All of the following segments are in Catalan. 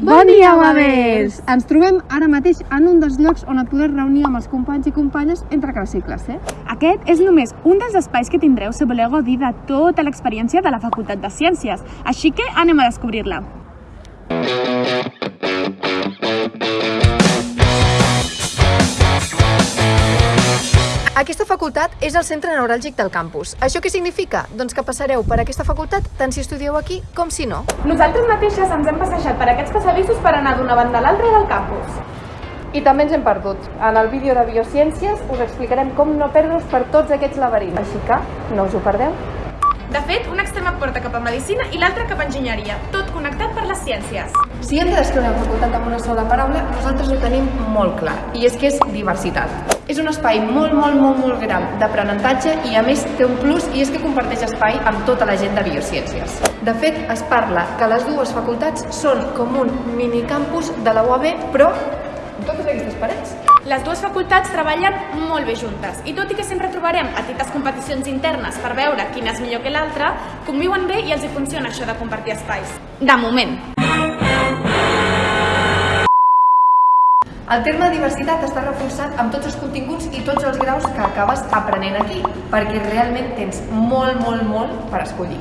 Bon dia, Wavers! Ens trobem ara mateix en un dels llocs on et podràs reunir amb els companys i companyes entre classe i classe. Aquest és només un dels espais que tindreu si voleu gaudir de tota l'experiència de la Facultat de Ciències, així que anem a descobrir-la. Aquesta facultat és el centre neuràlgic del campus. Això què significa? Doncs que passareu per aquesta facultat tant si estudieu aquí com si no. Nosaltres mateixes ens hem passejat per aquests passadissos per anar d'una banda a l'altra del campus. I també ens hem perdut. En el vídeo de Biociències us explicarem com no perdre's per tots aquests laberints. Així que no us ho perdeu. De fet, un extrem et porta cap a Medicina i l'altre cap a Enginyeria, tot connectat per les ciències. Si hem de descriure la facultat amb una sola paraula, nosaltres ho tenim molt clar, i és que és diversitat. És un espai molt, molt, molt, molt gran d'aprenentatge i a més té un plus i és que comparteix espai amb tota la gent de Biociències. De fet, es parla que les dues facultats són com un minicampus de la UAB, però amb totes aquestes parets. Les dues facultats treballen molt bé juntes i tot i que sempre trobarem petites competicions internes per veure quina és millor que l'altra, conviuen bé i els hi funciona això de compartir espais. De moment. El terme diversitat està reforçat amb tots els continguts i tots els graus que acabes aprenent aquí, perquè realment tens molt, molt, molt per escollir.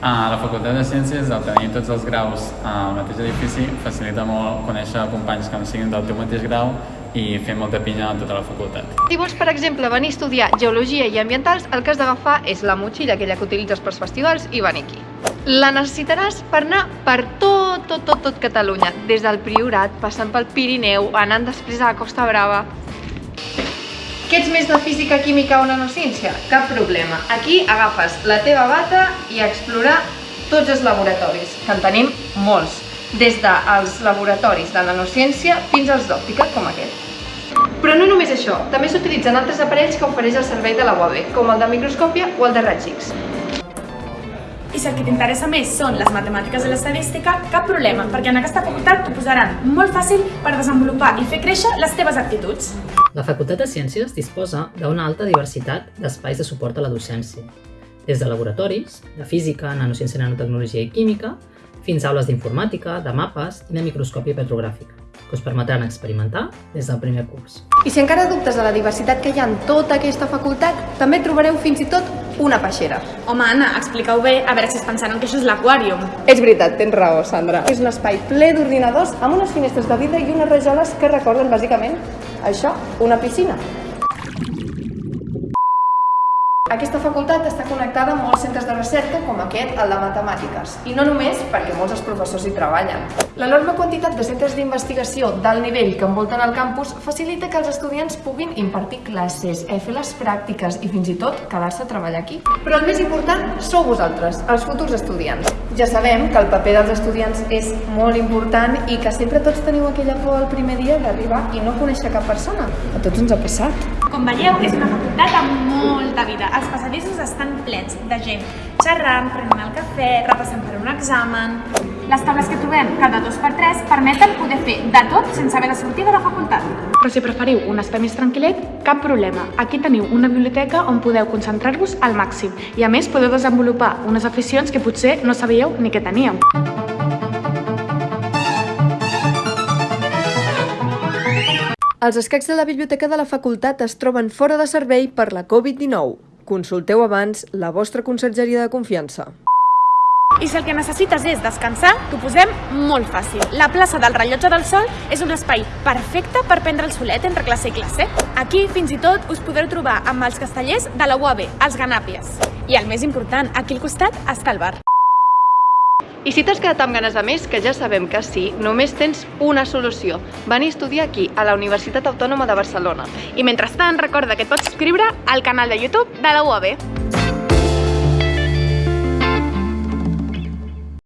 A la Facultat de Ciències, el tenir tots els graus al mateix edifici facilita molt conèixer companys que no siguin del teu mateix grau i fer molta pinya a tota la facultat. Si vols, per exemple, venir a estudiar Geologia i Ambientals, el que has d'agafar és la motxilla, aquella que utilitzes pels festivals, i venir aquí. La necessitaràs per anar per tot, tot, tot, tot Catalunya, des del Priorat, passant pel Pirineu, anant després a la Costa Brava. Que ets més de física, química o nanociència? Cap problema. Aquí agafes la teva bata i a explorar tots els laboratoris, que en tenim molts des dels laboratoris de nanociència fins als d'òptica, com aquest. Però no només això, també s'utilitzen altres aparells que ofereix el servei de la UAB, com el de microscòpia o el de raigs X. I si el que t'interessa més són les matemàtiques i l'estadística, cap problema, perquè en aquesta facultat t'ho posaran molt fàcil per desenvolupar i fer créixer les teves aptituds. La Facultat de Ciències disposa d'una alta diversitat d'espais de suport a la docència, des de laboratoris, de física, nanociència, nanotecnologia i química, fins a aules d'informàtica, de mapes i de microscòpia petrogràfica, que us permetran experimentar des del primer curs. I si encara dubtes de la diversitat que hi ha en tota aquesta facultat, també trobareu fins i tot una peixera. Home, Anna, explica-ho bé, a veure si es pensaran que això és l'aquàrium. És veritat, tens raó, Sandra. És un espai ple d'ordinadors amb unes finestres de vidre i unes rajoles que recorden bàsicament això, una piscina. Aquesta facultat està connectada amb molts centres de recerca com aquest, el de matemàtiques, i no només perquè molts dels professors hi treballen. L'enorme quantitat de centres d'investigació d'alt nivell que envolten el campus facilita que els estudiants puguin impartir classes, eh, fer les pràctiques i fins i tot quedar-se a treballar aquí. Però el més important sou vosaltres, els futurs estudiants. Ja sabem que el paper dels estudiants és molt important i que sempre tots teniu aquella por el primer dia d'arribar i no conèixer cap persona. A tots ens ha passat. Com veieu, és una facultat amb molta vida. Els passadissos estan plens de gent xerrant, prenent el cafè, repassant per un examen... Les taules que trobem cada dos per tres permeten poder fer de tot sense haver de sortir de la facultat. Però si preferiu un espai més tranquil·let, cap problema. Aquí teniu una biblioteca on podeu concentrar-vos al màxim i a més podeu desenvolupar unes aficions que potser no sabíeu ni que teníeu. Els escacs de la biblioteca de la facultat es troben fora de servei per la Covid-19. Consulteu abans la vostra consergeria de confiança. I si el que necessites és descansar, t'ho posem molt fàcil. La plaça del Rellotge del Sol és un espai perfecte per prendre el solet entre classe i classe. Aquí, fins i tot, us podreu trobar amb els castellers de la UAB, els ganàpies. I el més important, aquí al costat està el bar. I si t'has quedat amb ganes de més, que ja sabem que sí, només tens una solució. Venir a estudiar aquí, a la Universitat Autònoma de Barcelona. I mentrestant, recorda que et pots subscriure al canal de YouTube de la UAB.